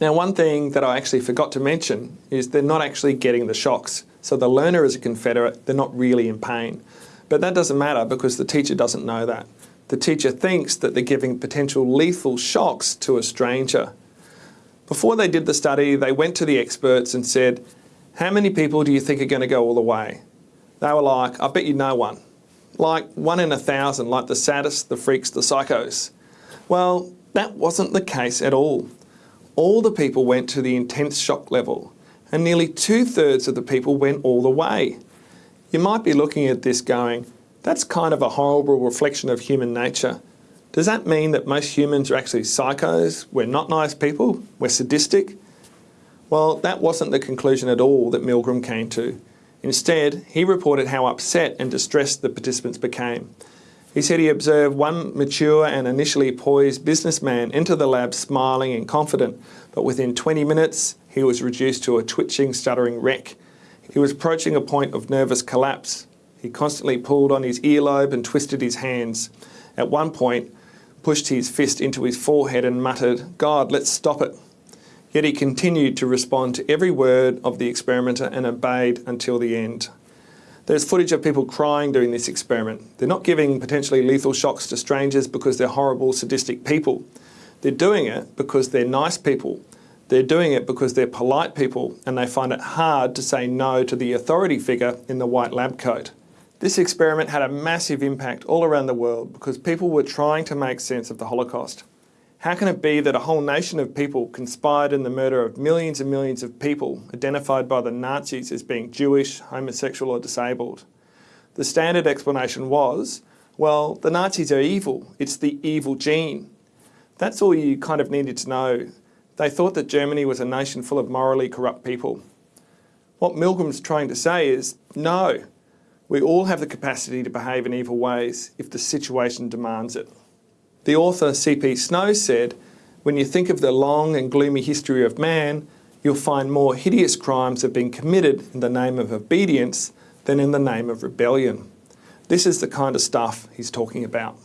Now one thing that I actually forgot to mention is they're not actually getting the shocks. So the learner is a Confederate, they're not really in pain. But that doesn't matter because the teacher doesn't know that. The teacher thinks that they're giving potential lethal shocks to a stranger. Before they did the study, they went to the experts and said, how many people do you think are going to go all the way? They were like, I bet you no one. Like one in a thousand, like the sadists, the freaks, the psychos. Well, that wasn't the case at all. All the people went to the intense shock level and nearly two thirds of the people went all the way. You might be looking at this going, that's kind of a horrible reflection of human nature. Does that mean that most humans are actually psychos? We're not nice people? We're sadistic? Well, that wasn't the conclusion at all that Milgram came to. Instead, he reported how upset and distressed the participants became. He said he observed one mature and initially poised businessman enter the lab smiling and confident, but within 20 minutes, he was reduced to a twitching, stuttering wreck. He was approaching a point of nervous collapse. He constantly pulled on his earlobe and twisted his hands. At one point, pushed his fist into his forehead and muttered, God, let's stop it. Yet he continued to respond to every word of the experimenter and obeyed until the end. There's footage of people crying during this experiment. They're not giving potentially lethal shocks to strangers because they're horrible, sadistic people. They're doing it because they're nice people. They're doing it because they're polite people and they find it hard to say no to the authority figure in the white lab coat. This experiment had a massive impact all around the world because people were trying to make sense of the Holocaust. How can it be that a whole nation of people conspired in the murder of millions and millions of people identified by the Nazis as being Jewish, homosexual or disabled? The standard explanation was, well, the Nazis are evil. It's the evil gene. That's all you kind of needed to know. They thought that Germany was a nation full of morally corrupt people. What Milgram's trying to say is, no, we all have the capacity to behave in evil ways if the situation demands it. The author C.P. Snow said, when you think of the long and gloomy history of man, you'll find more hideous crimes have been committed in the name of obedience than in the name of rebellion. This is the kind of stuff he's talking about.